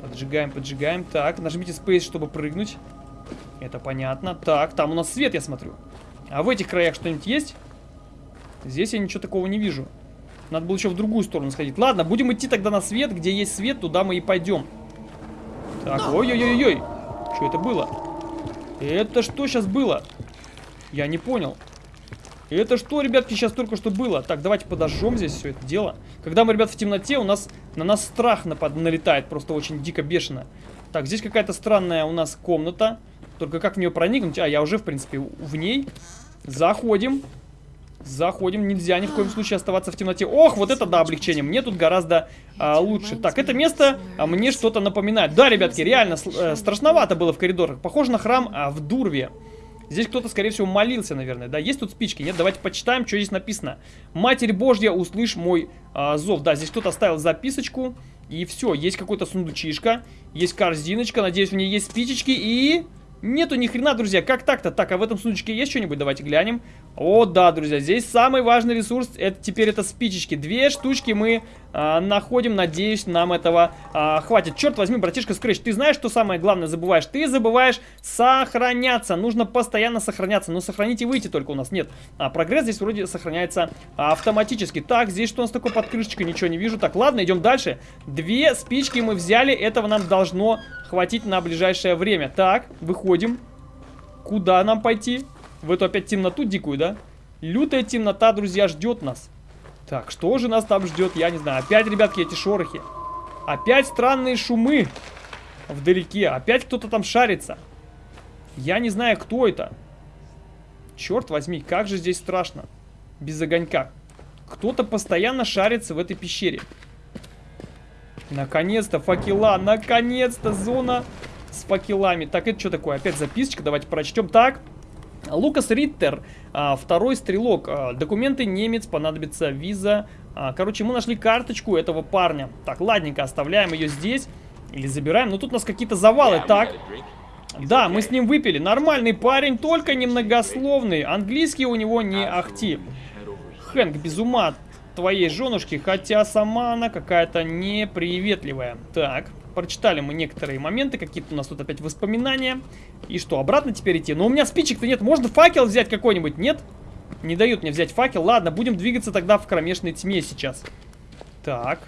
Поджигаем, поджигаем. Так, нажмите Space, чтобы прыгнуть. Это понятно. Так, там у нас свет, я смотрю. А в этих краях что-нибудь есть? Здесь я ничего такого не вижу. Надо было еще в другую сторону сходить. Ладно, будем идти тогда на свет. Где есть свет, туда мы и пойдем. Так, ой-ой-ой-ой. Что это было? Это что сейчас было? Я не понял. Это что, ребятки, сейчас только что было? Так, давайте подожжем здесь все это дело. Когда мы, ребят, в темноте, у нас на нас страх напад налетает просто очень дико бешено. Так, здесь какая-то странная у нас комната. Только как в нее проникнуть? А, я уже, в принципе, в ней. Заходим. Заходим. Нельзя ни в коем случае оставаться в темноте. Ох, вот это да, облегчение. Мне тут гораздо а, лучше. Так, это место а, мне что-то напоминает. Да, ребятки, реально э, страшновато было в коридорах. Похоже на храм а, в Дурве. Здесь кто-то, скорее всего, молился, наверное. Да, есть тут спички? Нет, давайте почитаем, что здесь написано. Матерь Божья, услышь мой а, зов. Да, здесь кто-то оставил записочку. И все, есть какой-то сундучишка. Есть корзиночка. Надеюсь, в ней есть спичечки. И... Нету ни хрена, друзья. Как так-то? Так, а в этом сундучке есть что-нибудь? Давайте глянем. О, да, друзья, здесь самый важный ресурс. Это теперь это спичечки. Две штучки мы а, находим. Надеюсь, нам этого а, хватит. Черт возьми, братишка Скрэч, ты знаешь, что самое главное забываешь? Ты забываешь сохраняться. Нужно постоянно сохраняться. Но сохранить и выйти только у нас нет. А прогресс здесь вроде сохраняется автоматически. Так, здесь что у нас такое под крышечкой? Ничего не вижу. Так, ладно, идем дальше. Две спички мы взяли. Этого нам должно хватить на ближайшее время. Так, выходим. Куда нам пойти? В эту опять темноту дикую, да? Лютая темнота, друзья, ждет нас. Так, что же нас там ждет, я не знаю. Опять, ребятки, эти шорохи. Опять странные шумы вдалеке. Опять кто-то там шарится. Я не знаю, кто это. Черт возьми, как же здесь страшно. Без огонька. Кто-то постоянно шарится в этой пещере. Наконец-то факела, наконец-то зона с факелами. Так, это что такое? Опять записочка, давайте прочтем. Так, Лукас Риттер, а, второй стрелок. А, документы немец, понадобится виза. А, короче, мы нашли карточку этого парня. Так, ладненько, оставляем ее здесь. Или забираем. Но тут у нас какие-то завалы. Так, да, мы с ним выпили. Нормальный парень, только немногословный. Английский у него не ахти. Хэнк без ума твоей женушки, хотя сама она какая-то неприветливая. Так, прочитали мы некоторые моменты, какие-то у нас тут опять воспоминания. И что, обратно теперь идти? Но у меня спичек-то нет, можно факел взять какой-нибудь, нет? Не дают мне взять факел. Ладно, будем двигаться тогда в кромешной тьме сейчас. Так.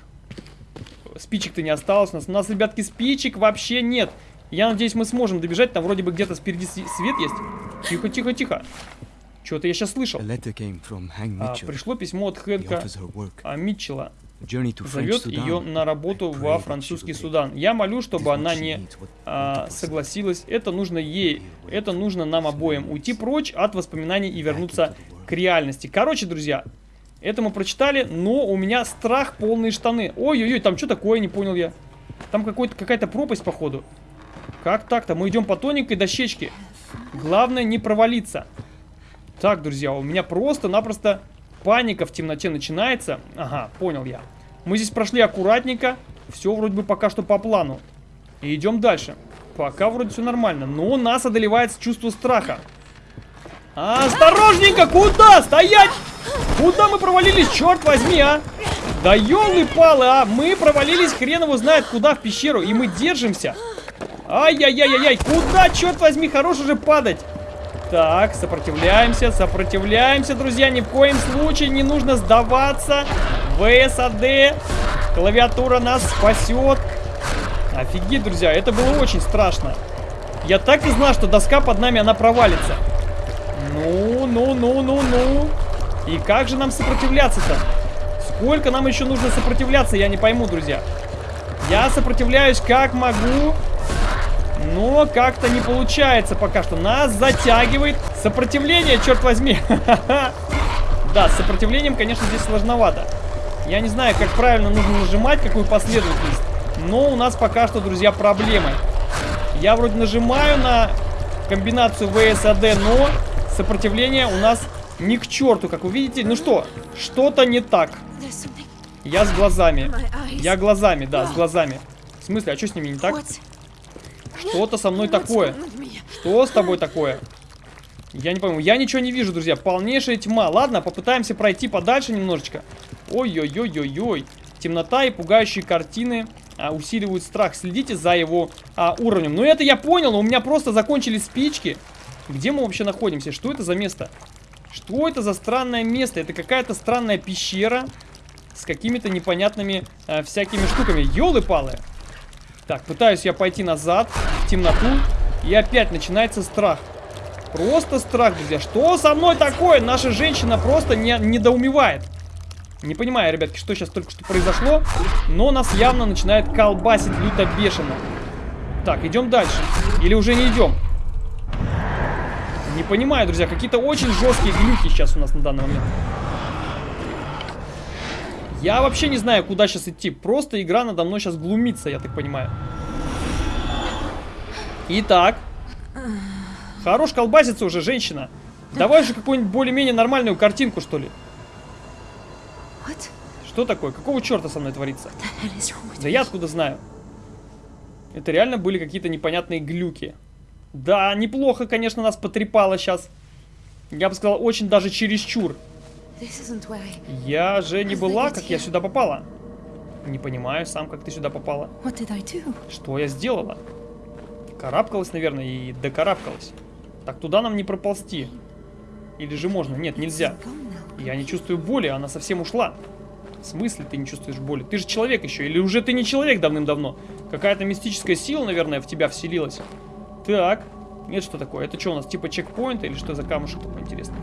Спичек-то не осталось у нас. У нас, ребятки, спичек вообще нет. Я надеюсь, мы сможем добежать. Там вроде бы где-то спереди свет есть. Тихо, тихо, тихо. Что-то я сейчас слышал. А, пришло письмо от Хэнка а, Митчелла. Зовет ее на работу во французский Судан. Я молю, чтобы она не а, согласилась. Это нужно ей, это нужно нам обоим. Уйти прочь от воспоминаний и вернуться к реальности. Короче, друзья, это мы прочитали, но у меня страх полные штаны. Ой-ой-ой, там что такое, не понял я. Там какая-то пропасть, походу. Как так-то? Мы идем по тоненькой дощечке. Главное не провалиться. Так, друзья, у меня просто-напросто паника в темноте начинается. Ага, понял я. Мы здесь прошли аккуратненько. Все вроде бы пока что по плану. И идем дальше. Пока вроде все нормально. Но нас одолевает чувство страха. Осторожненько! Куда? Стоять! Куда мы провалились? Черт возьми, а! Да елы-палы, а! Мы провалились, хрен его знает куда, в пещеру. И мы держимся. Ай-яй-яй-яй-яй! Куда, черт возьми, хорош уже падать! Так, сопротивляемся, сопротивляемся, друзья. Ни в коем случае не нужно сдаваться. ВСАД. Клавиатура нас спасет. Офигеть, друзья, это было очень страшно. Я так и знал, что доска под нами, она провалится. Ну, ну, ну, ну, ну. И как же нам сопротивляться-то? Сколько нам еще нужно сопротивляться, я не пойму, друзья. Я сопротивляюсь как могу. Но как-то не получается пока что. Нас затягивает сопротивление, черт возьми. Да, с сопротивлением, конечно, здесь сложновато. Я не знаю, как правильно нужно нажимать, какую последовательность. Но у нас пока что, друзья, проблемы. Я вроде нажимаю на комбинацию VSAD, но сопротивление у нас ни к черту, как вы видите. Ну что, что-то не так. Я с глазами. Я глазами, да, с глазами. В смысле, а что с ними не так? Что-то со мной такое. Что с тобой такое? Я не пойму. Я ничего не вижу, друзья. Полнейшая тьма. Ладно, попытаемся пройти подальше немножечко. Ой-ой-ой-ой-ой. Темнота и пугающие картины а, усиливают страх. Следите за его а, уровнем. Ну это я понял, но у меня просто закончились спички. Где мы вообще находимся? Что это за место? Что это за странное место? Это какая-то странная пещера с какими-то непонятными а, всякими штуками. Ёлы-палы! Так, пытаюсь я пойти назад, в темноту, и опять начинается страх. Просто страх, друзья. Что со мной такое? Наша женщина просто не, недоумевает. Не понимаю, ребятки, что сейчас только что произошло, но нас явно начинает колбасить люто бешено. Так, идем дальше. Или уже не идем? Не понимаю, друзья, какие-то очень жесткие глюки сейчас у нас на данный момент. Я вообще не знаю, куда сейчас идти. Просто игра надо мной сейчас глумится, я так понимаю. Итак. Хорош колбасится уже, женщина. Давай же какую-нибудь более-менее нормальную картинку, что ли. Что такое? Какого черта со мной творится? Да я откуда знаю? Это реально были какие-то непонятные глюки. Да, неплохо, конечно, нас потрепало сейчас. Я бы сказал, очень даже чересчур. Я же не была, как я сюда попала. Не понимаю сам, как ты сюда попала. Что я сделала? Карабкалась, наверное, и докарабкалась. Так туда нам не проползти. Или же можно? Нет, нельзя. Я не чувствую боли, она совсем ушла. В смысле ты не чувствуешь боли? Ты же человек еще, или уже ты не человек давным-давно? Какая-то мистическая сила, наверное, в тебя вселилась. Так, нет, что такое? Это что у нас, типа чекпоинт или что за камушек такой интересный?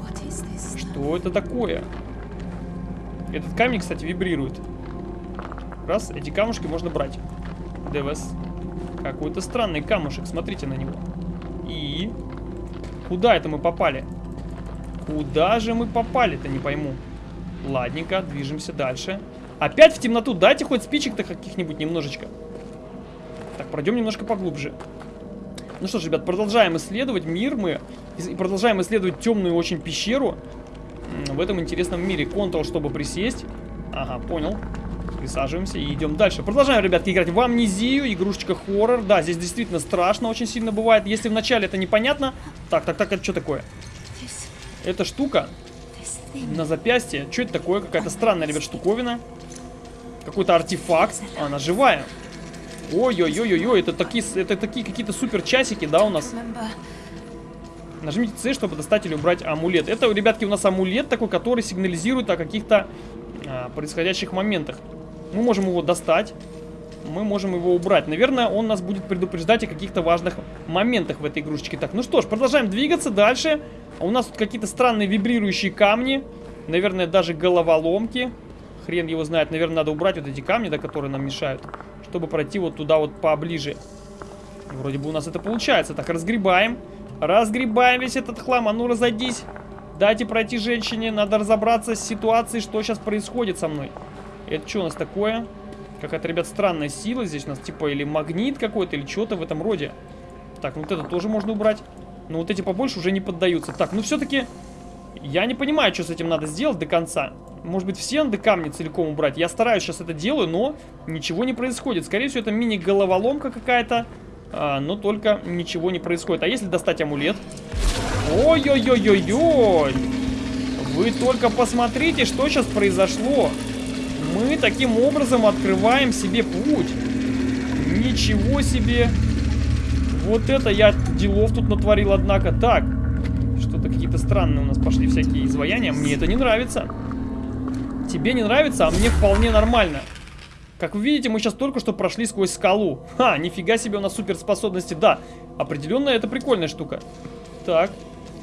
Что это такое? Этот камень, кстати, вибрирует. Раз, эти камушки можно брать. ДВС. Какой-то странный камушек, смотрите на него. И... Куда это мы попали? Куда же мы попали-то, не пойму. Ладненько, движемся дальше. Опять в темноту, дайте хоть спичек-то каких-нибудь немножечко. Так, пройдем немножко поглубже. Ну что ж, ребят, продолжаем исследовать мир мы. И продолжаем исследовать темную очень пещеру в этом интересном мире. Ctrl, чтобы присесть. Ага, понял. Присаживаемся и идем дальше. Продолжаем, ребятки, играть в амнезию. Игрушечка хоррор. Да, здесь действительно страшно очень сильно бывает. Если вначале это непонятно... Так, так, так, это что такое? Эта штука на запястье. Что это такое? Какая-то странная, ребят, штуковина. Какой-то артефакт. Она живая. Ой-ой-ой-ой, это такие, это такие какие-то супер часики, да, у нас. Нажмите C, чтобы достать или убрать амулет. Это, ребятки, у нас амулет такой, который сигнализирует о каких-то а, происходящих моментах. Мы можем его достать, мы можем его убрать. Наверное, он нас будет предупреждать о каких-то важных моментах в этой игрушечке. Так, ну что ж, продолжаем двигаться дальше. У нас тут какие-то странные вибрирующие камни. Наверное, даже головоломки. Хрен его знает. Наверное, надо убрать вот эти камни, да, которые нам мешают. Чтобы пройти вот туда вот поближе. Вроде бы у нас это получается. Так, разгребаем. Разгребаем весь этот хлам. А ну, разойдись. Дайте пройти женщине. Надо разобраться с ситуацией, что сейчас происходит со мной. Это что у нас такое? Какая-то, ребят, странная сила здесь у нас. Типа или магнит какой-то, или что-то в этом роде. Так, ну вот это тоже можно убрать. Но вот эти побольше уже не поддаются. Так, ну все-таки... Я не понимаю, что с этим надо сделать до конца. Может быть, все надо камни целиком убрать. Я стараюсь сейчас это делаю, но ничего не происходит. Скорее всего, это мини-головоломка какая-то. а, но только ничего не происходит. А если достать амулет? Ой-ой-ой-ой-ой! Вы только посмотрите, что сейчас произошло. Мы таким образом открываем себе путь. Ничего себе. Вот это я делов тут натворил, однако. Так, что-то какие-то странные у нас пошли всякие изваяния. Мне это не нравится. Тебе не нравится, а мне вполне нормально. Как вы видите, мы сейчас только что прошли сквозь скалу. Ха, нифига себе у нас суперспособности. Да, определенно это прикольная штука. Так,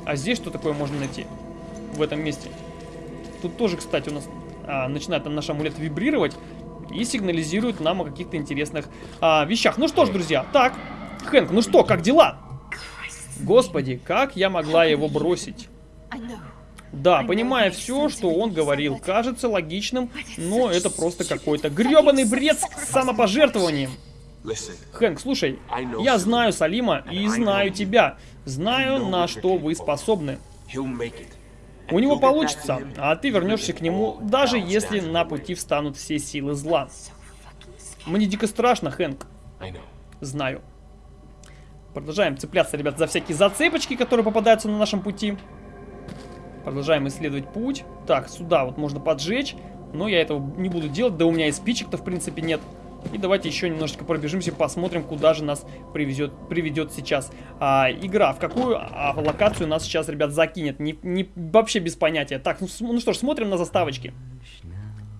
а здесь что такое можно найти? В этом месте. Тут тоже, кстати, у нас а, начинает там наш амулет вибрировать и сигнализирует нам о каких-то интересных а, вещах. Ну что ж, друзья, так, Хэнк, ну что, как дела? Господи, как я могла его бросить? Да, понимая все, что он говорил, кажется логичным, но это просто какой-то гребаный бред с самопожертвованием. Хэнк, слушай, я знаю Салима и знаю тебя. Знаю, на что вы способны. У него получится, а ты вернешься к нему, даже если на пути встанут все силы зла. Мне дико страшно, Хэнк. Знаю. Продолжаем цепляться, ребят, за всякие зацепочки, которые попадаются на нашем пути. Продолжаем исследовать путь. Так, сюда вот можно поджечь. Но я этого не буду делать. Да у меня и спичек-то, в принципе, нет. И давайте еще немножечко пробежимся, посмотрим, куда же нас привезет, приведет сейчас а, игра. В какую а, локацию нас сейчас, ребят, закинет. Не, не, вообще без понятия. Так, ну, ну что ж, смотрим на заставочки.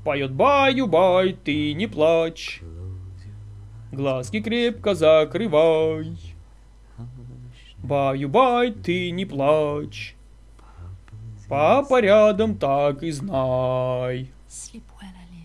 Поет баю-бай, ты не плачь. Глазки крепко закрывай. Баю-бай, ты не плачь. Папа рядом, так и знай.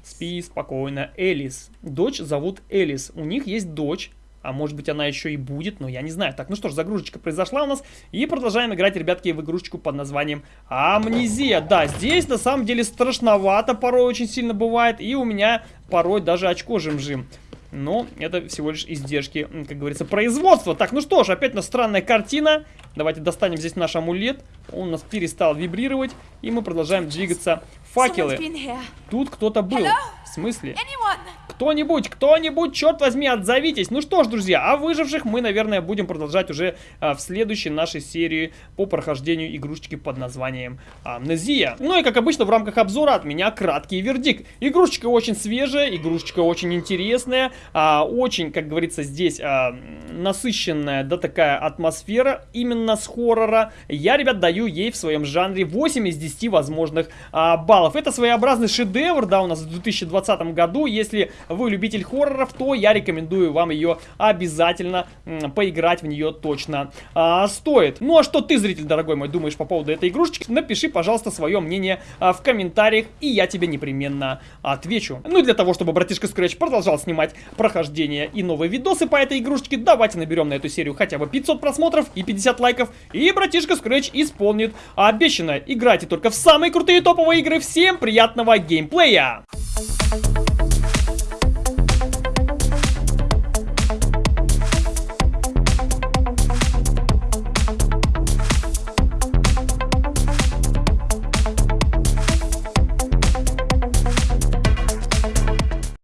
Спи спокойно, Элис. Дочь зовут Элис. У них есть дочь. А может быть она еще и будет, но я не знаю. Так, ну что ж, загрузочка произошла у нас. И продолжаем играть, ребятки, в игрушечку под названием Амнезия. Да, здесь на самом деле страшновато порой очень сильно бывает. И у меня порой даже очко жим-жим. Но это всего лишь издержки, как говорится, производства. Так, ну что ж, опять у нас странная картина. Давайте достанем здесь наш амулет. Он у нас перестал вибрировать. И мы продолжаем двигаться. Факелы. Тут кто-то был. Hello? В смысле? Кто-нибудь, кто-нибудь, черт возьми, отзовитесь. Ну что ж, друзья, а выживших мы, наверное, будем продолжать уже а, в следующей нашей серии по прохождению игрушечки под названием Амнезия. Ну и как обычно в рамках обзора от меня краткий вердикт. Игрушечка очень свежая, игрушечка очень интересная, а, очень, как говорится, здесь а, насыщенная, да, такая атмосфера именно с хоррора. Я, ребят, даю ей в своем жанре 8 из 10 возможных а, баллов. Это своеобразный шедевр, да, у нас в 2020 году. Если вы любитель хорроров, то я рекомендую вам ее обязательно поиграть в нее точно а, стоит. Ну а что ты, зритель дорогой мой, думаешь по поводу этой игрушечки? Напиши, пожалуйста, свое мнение а, в комментариях, и я тебе непременно отвечу. Ну и для того, чтобы братишка Scratch продолжал снимать прохождение и новые видосы по этой игрушечке, давайте наберем на эту серию хотя бы 500 просмотров и 50 лайков, и братишка Scratch исполнит обещанное. Играйте только в самые крутые топовые игры. Всем приятного геймплея! Bye.